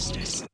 justice.